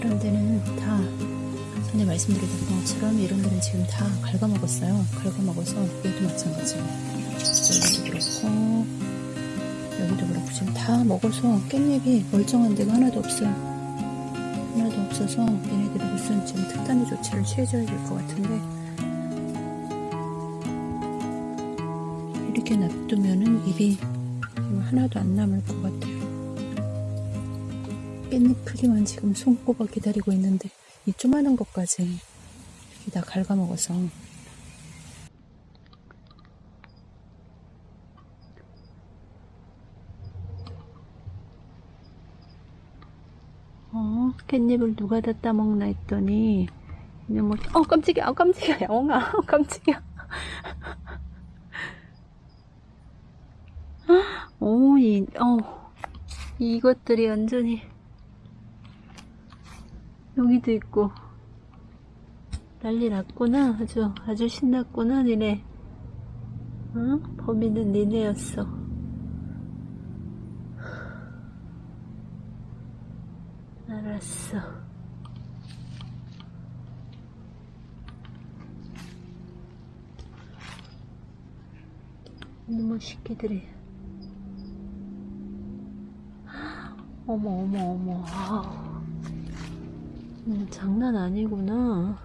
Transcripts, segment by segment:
그런 데는 다 전에 말씀드렸던 것처럼 이런 데는 지금 다 갉아먹었어요. 갉아먹어서 여기도 마찬가지예요. 여기도 그렇고 여기도 그렇고 지금 다 먹어서 깻잎이 멀쩡한 데가 하나도 없어요. 하나도 없어서 얘네들이 무슨 지금 특단의 조치를 취해줘야 될 것 같은데 이렇게 놔두면은 입이 하나도 안 남을 것 같아요. 깻잎 크기만 지금 손꼽아 기다리고 있는데 이 조그마한 것까지 다 갉아먹어서. 어, 깻잎을 누가 다 따먹나 했더니 그냥 뭐, 어 깜짝이야 어 깜짝이야 영아 어 깜짝이야. 오, 이, 어, 이것들이 완전히 여기도 있고. 난리 났구나. 아주 아주 신났구나 니네. 응? 범인은 니네였어. 알았어. 너무 쉽게들이. 어머 어머 어머. 아우. 음, 장난 아니구나.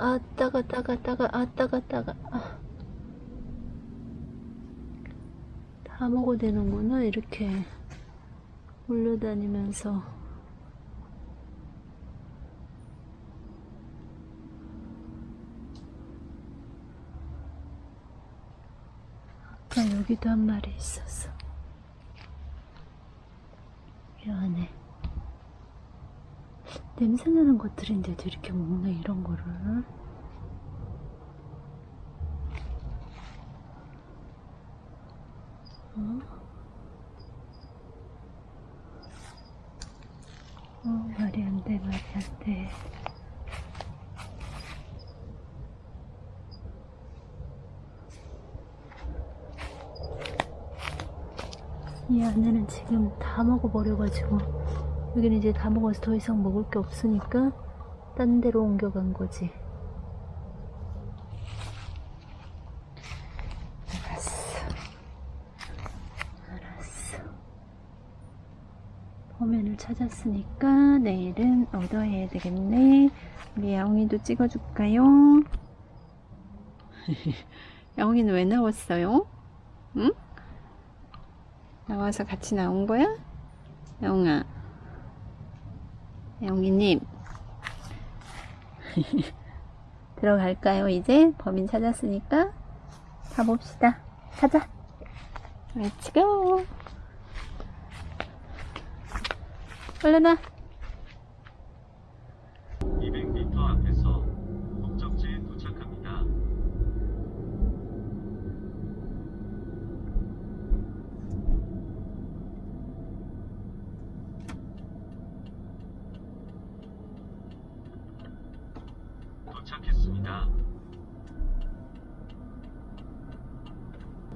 아, 따가, 따가, 따가, 아, 따가, 따가. 아. 다 먹어대는구나, 이렇게. 몰려다니면서. 아까 여기도 한 마리 있었어. 이 안에. 냄새나는 것들인데도 이렇게 먹네 이런 거를. 어? 어 말이 안 돼 말이 안 돼. 이 안에는 지금 다 먹어버려가지고 여기는 이제 다 먹어서 더 이상 먹을 게 없으니까 딴 데로 옮겨간 거지. 알았어. 알았어. 범인을 찾았으니까 내일은 얻어야 되겠네. 우리 야옹이도 찍어줄까요? 야옹이는 왜 나왔어요? 응? 나와서 같이 나온 거야? 야옹아. 영희님. 들어갈까요 이제? 범인 찾았으니까? 가봅시다. 가자 Let's go. 얼른 와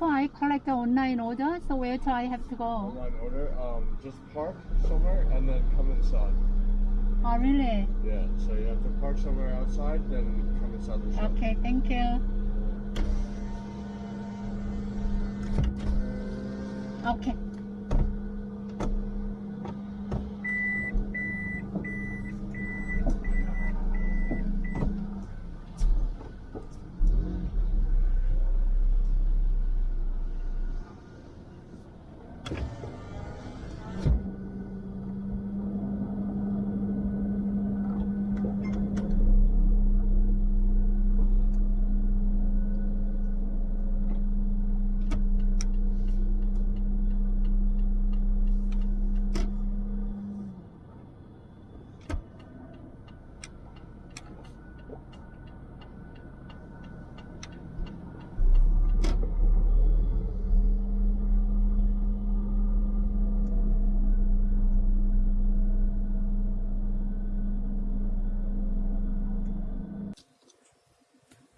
If I collect the online order, so where do I have to go? online order. Um, just park somewhere and then come inside. Oh, really? Yeah, so you have to park somewhere outside, then come inside the shop. Okay, thank you. Okay.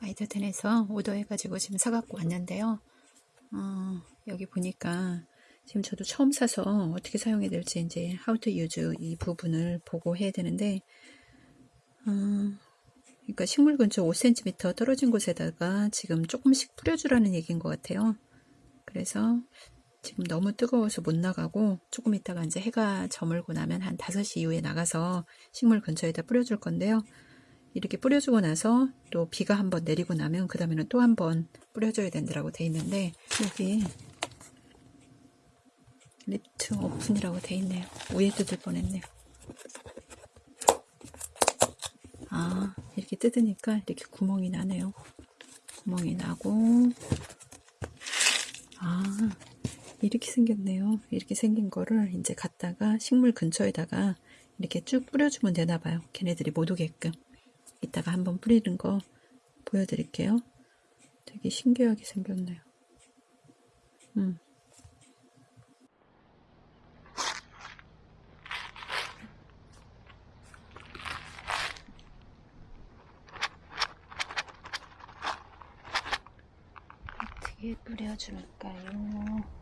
아이더텐에서 오더해가지고 지금 사갖고 왔는데요. 어, 여기 보니까 지금 저도 처음 사서 어떻게 사용해야 될지 이제 how to use 이 부분을 보고 해야 되는데 어, 그러니까 식물 근처 5cm 떨어진 곳에다가 지금 조금씩 뿌려주라는 얘기인 것 같아요. 그래서 지금 너무 뜨거워서 못 나가고 조금 있다가 이제 해가 저물고 나면 한 5시 이후에 나가서 식물 근처에다 뿌려줄 건데요. 이렇게 뿌려주고 나서 또 비가 한번 내리고 나면 그 다음에는 또 한 번 뿌려줘야 된다고 돼 있는데 여기 리프트 오픈이라고 돼 있네요. 위에 뜯을 뻔했네요. 아 이렇게 뜯으니까 이렇게 구멍이 나네요. 구멍이 나고 아 이렇게 생겼네요. 이렇게 생긴 거를 이제 갖다가 식물 근처에다가 이렇게 쭉 뿌려주면 되나 봐요. 걔네들이 못 오게끔. 이따가 한번 뿌리는 거 보여드릴게요. 되게 신기하게 생겼네요. 음. 어떻게 뿌려줄까요?